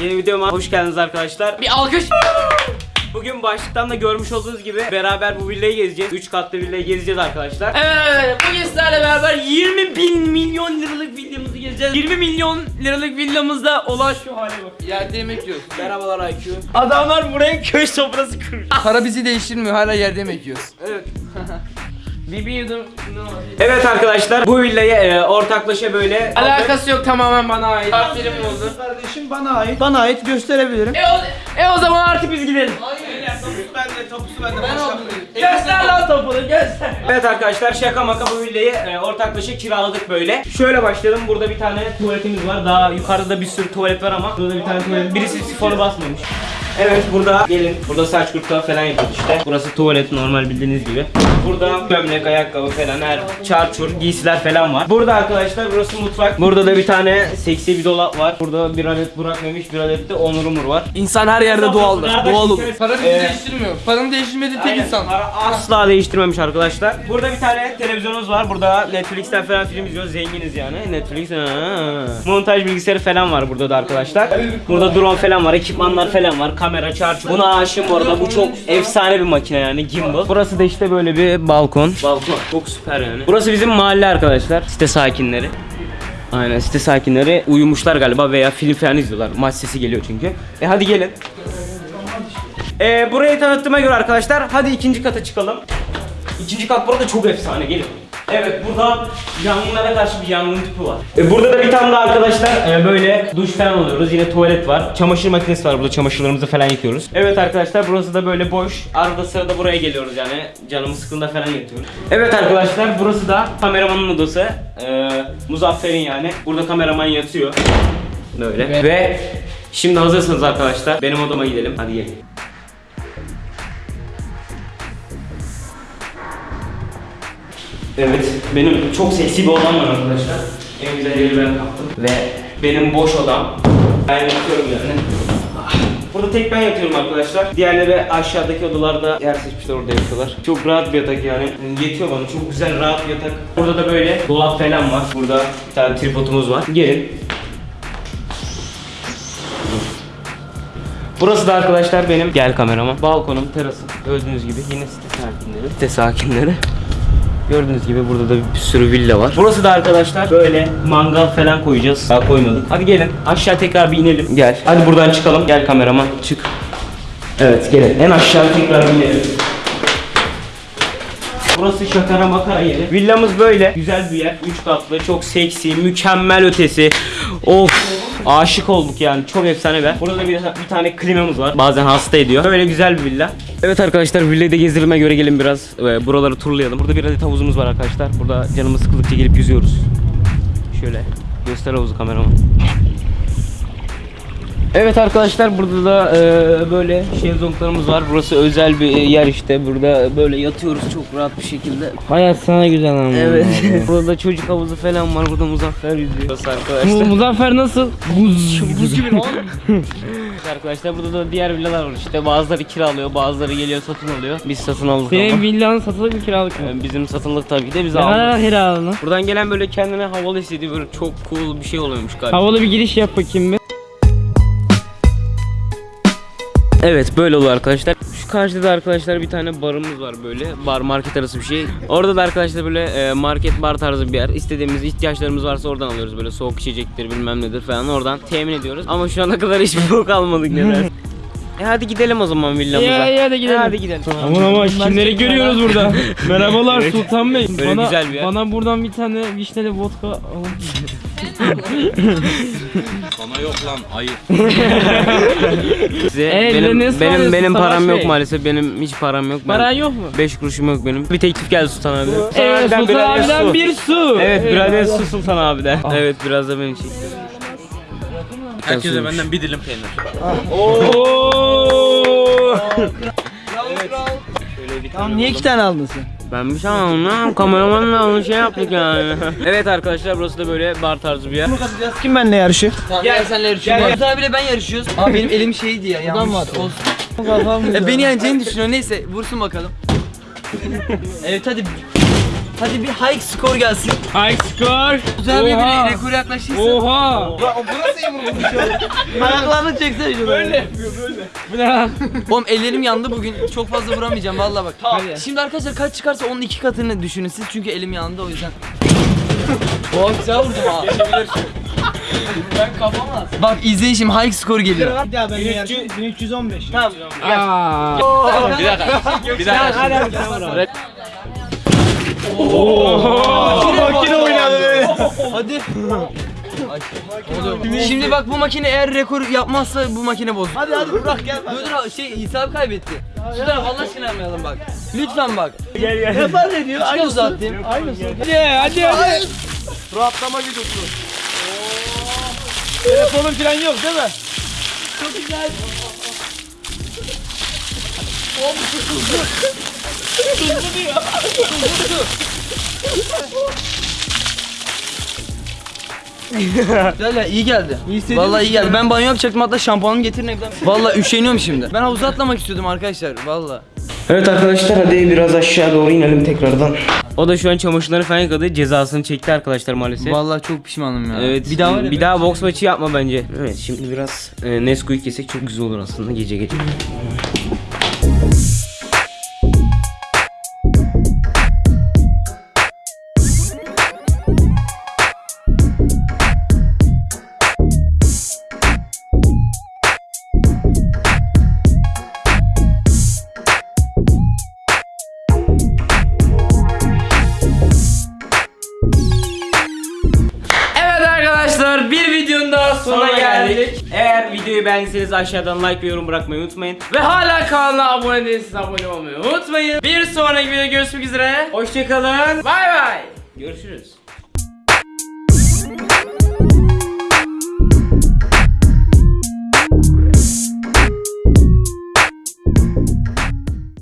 Yeni videoma hoş geldiniz arkadaşlar. Bir alkış. Bugün başlıktan da görmüş olduğunuz gibi beraber bu villayı gezeceğiz. 3 katlı villayı gezeceğiz arkadaşlar. Evet, bugün sizlerle beraber 20 bin milyon liralık villamızı gezeceğiz. 20 milyon liralık villamızda olan şu hale bak. Yerde yemek yiyoruz. Merhabalar IQ. Adamlar buraya köy sofrası kurmuş. Para bizi değiştirmiyor hala yerde yemek yiyoruz. evet. yudum. Evet arkadaşlar bu villayı e, ortaklaşa böyle Alakası yok tamamen bana ait. Takdirim oldu. Kardeşim bana ait. Bana ait gösterebilirim. E o, e o zaman artık biz gidelim. Bende topusu bende. Ben aldım. Göster lan topunu göster. Evet arkadaşlar şaka maka bu villayı e, ortaklaşa kiraladık böyle. Şöyle başlayalım. Burada bir tane tuvaletimiz var. Daha yukarıda bir sürü tuvalet var ama burada bir tane tuvalet. Birisi sifonu basmamış. Evet burada gelin. Burada saç kurutma falan yapıyoruz işte. Burası tuvalet normal bildiğiniz gibi. Burada gömlek, ayakkabı falan her çarçur, giysiler falan var. Burada arkadaşlar burası mutfak. Burada da bir tane seksi bir dolap var. Burada bir adet Burak Memiş, bir adet de Onur Umur var. İnsan her yerde doğaldır. Doğal olur. evet. Para bizi Ee, değiştirmiyor. Paranın değiştirmediği tek Aynen, insan. para asla değiştirmemiş arkadaşlar. Burada bir tane televizyonumuz var. Burada Netflix'ten falan film izliyoruz. Zenginiz yani. Netflix. ha. Montaj bilgisayarı falan var burada da arkadaşlar. Burada drone falan var. Ekipmanlar falan var. Kamera, çarçur. Buna aşığım bu arada. Bu çok efsane bir makine yani. Gimbal. Burası da işte böyle bir balkon. Balkon. Çok süper yani. Burası bizim mahalle arkadaşlar. Site sakinleri. Aynen site sakinleri uyumuşlar galiba veya film falan izliyorlar. Maç sesi geliyor çünkü. E hadi gelin. Ee, burayı tanıttığıma göre arkadaşlar hadi ikinci kata çıkalım. İkinci kat burada çok efsane gelin. Evet burada yangınlara karşı bir yangın tüpü var. Ee, burada da bir tane daha arkadaşlar e, böyle duş falan alıyoruz. Yine tuvalet var. Çamaşır makinesi var burada çamaşırlarımızı falan yıkıyoruz. Evet arkadaşlar burası da böyle boş. Arada sırada buraya geliyoruz yani. Canımız sıkıldığında falan yatıyoruz. Evet arkadaşlar burası da kameramanın odası. Ee, Muzaffer'in yani. Burada kameraman yatıyor. Böyle. Ve şimdi hazırsanız arkadaşlar benim odama gidelim. Hadi gelin. Evet, benim çok seksi bir odam var arkadaşlar. En güzel yeri ben kaptım. Ve benim boş odam. Ben yatıyorum yani. Ah. Burada tek ben yatıyorum arkadaşlar. Diğerleri aşağıdaki odalarda yer seçmişler orada yatıyorlar. Çok rahat bir yatak yani. Yetiyor bana. Çok güzel rahat bir yatak. Burada da böyle dolap falan var. Burada bir tane tripodumuz var. Gelin. Burası da arkadaşlar benim gel kamerama. Balkonum, terasım. Gördüğünüz gibi yine site sakinleri. Site sakinleri. Gördüğünüz gibi burada da bir sürü villa var. Burası da arkadaşlar böyle mangal falan koyacağız. Daha koymadık. Hadi gelin aşağı tekrar bir inelim. Gel. Hadi buradan çıkalım. Gel kameraman çık. Evet gelin. En aşağı tekrar bir inelim. Burası şakara makara yeri. Villamız böyle. Güzel bir yer. 3 katlı. Çok seksi. Mükemmel ötesi. Of. Aşık olduk yani. Çok efsane yer. Burada da bir, bir tane klimamız var. Bazen hasta ediyor. Böyle güzel bir villa. Evet arkadaşlar villayı da gezdirime göre gelin biraz. e, buraları turlayalım. Burada bir adet havuzumuz var arkadaşlar. Burada canımız sıkıldıkça gelip yüzüyoruz. Şöyle. Göster havuzu kameraman. Evet arkadaşlar burada da e, böyle şezlonglarımız var. Burası özel bir yer işte. Burada böyle yatıyoruz çok rahat bir şekilde. Hayat sana güzel ama. Evet. burada çocuk havuzu falan var. Burada Muzaffer yüzüyor. Bu arkadaşlar. Muzaffer nasıl? Buz. Buz gibi lan. arkadaşlar burada da diğer villalar var işte. Bazıları kiralıyor, bazıları geliyor satın alıyor. Biz satın aldık Senin ama. villanın satılık bir kiralık mı? E, Bizim satılık tabii ki de biz Ne kadar aldık. kiraladın? Buradan gelen böyle kendine havalı hissediyor. Böyle çok cool bir şey oluyormuş galiba. Havalı bir giriş yap bakayım bir. Evet böyle oluyor arkadaşlar. Şu karşıda da arkadaşlar bir tane barımız var böyle. Bar market arası bir şey. Orada da arkadaşlar böyle e, market bar tarzı bir yer. İstediğimiz ihtiyaçlarımız varsa oradan alıyoruz. Böyle soğuk içecektir bilmem nedir falan oradan temin ediyoruz. Ama şu ana kadar hiçbir bok almadık neler. E hadi gidelim o zaman villamıza. Ya ya hadi gidelim. E, hadi gidelim. Aman ama kimleri görüyoruz burada? Merhabalar Sultan Bey. Böyle bana, güzel bir yer. Bana buradan bir tane vişneli vodka alın. Size E, benim ne benim ısmarlıyorsun benim Savaş param yok Bey? maalesef. Benim hiç param yok. Ben- Paran yok mu? 5 kuruşum yok benim. Bir teklif geldi Sultan abi. Evet abiden Sultan abiden su. bir su. Evet bir adet su Sultan abiden. Evet biraz da benim çekti. Herkese benden bir dilim peynir. Tamam niye iki tane aldın sen? Ben bir şey anlamadım lan. Kameramanla onu şey yaptık yani. evet arkadaşlar burası da böyle bar tarzı bir yer. Kim benimle yarışıyor? Tamam gel senle yarışıyoruz. Yavuz abiyle ben yarışıyoruz. Ama benim elim şeydi ya. Yanlış olsun. E, beni yeneceğini düşünüyor. Neyse vursun bakalım. evet hadi. Hadi bir high score gelsin. High score. Oğuz abi Oha. bir rekor yaklaştıysa. Oha. Ayaklarını çeksene şunu. Böyle. Bu ne lan? Oğlum ellerim yandı bugün. Çok fazla vuramayacağım vallahi bak. Hadi. Şimdi arkadaşlar kaç çıkarsa onun iki katını düşünün siz çünkü elim yandı o yüzden. Oğlum güzel vurdum ha. ben kafama. Bak izleyin şimdi high score geliyor. Bir daha yarışın. 1315. Tamam. Aa. Bir dakika. Bir daha. Hadi hadi sen vur abi. Makine oynadı. Hadi. Şimdi bak bu makine eğer rekor yapmazsa bu makine bozulur. Hadi hadi bırak gel. Dur dur şey abi kaybetti. Şu taraf Allah aşkına yapmayalım bak. Lütfen bak. Ne fark ediyor? Çıkar Aynısı. uzattım. Aynısı. Hadi hadi hadi. Rahatlama videosu. Telefonun falan yok değil mi? Güzel ya iyi geldi. İyi hissediyor Vallahi iyi musun geldi. ya? Ben banyo yapacaktım hatta şampuanımı getirin evden. Vallahi üşeniyorum şimdi. Ben havuza atlamak istiyordum arkadaşlar. Vallahi. Evet arkadaşlar hadi biraz aşağı doğru inelim tekrardan. O da şu an çamaşırları falan yıkadı. Cezasını çekti arkadaşlar maalesef. Vallahi çok pişmanım ya. Evet. Bir daha var ya. bir daha boks maçı yapma bence. Evet şimdi biraz e, Nesquik yesek çok güzel olur aslında gece gece. Eğer videoyu beğendiyseniz aşağıdan like ve yorum bırakmayı unutmayın. Ve hala kanala abone değilseniz abone olmayı unutmayın. Bir sonraki videoda görüşmek üzere. Hoşçakalın. Bay bay. Görüşürüz.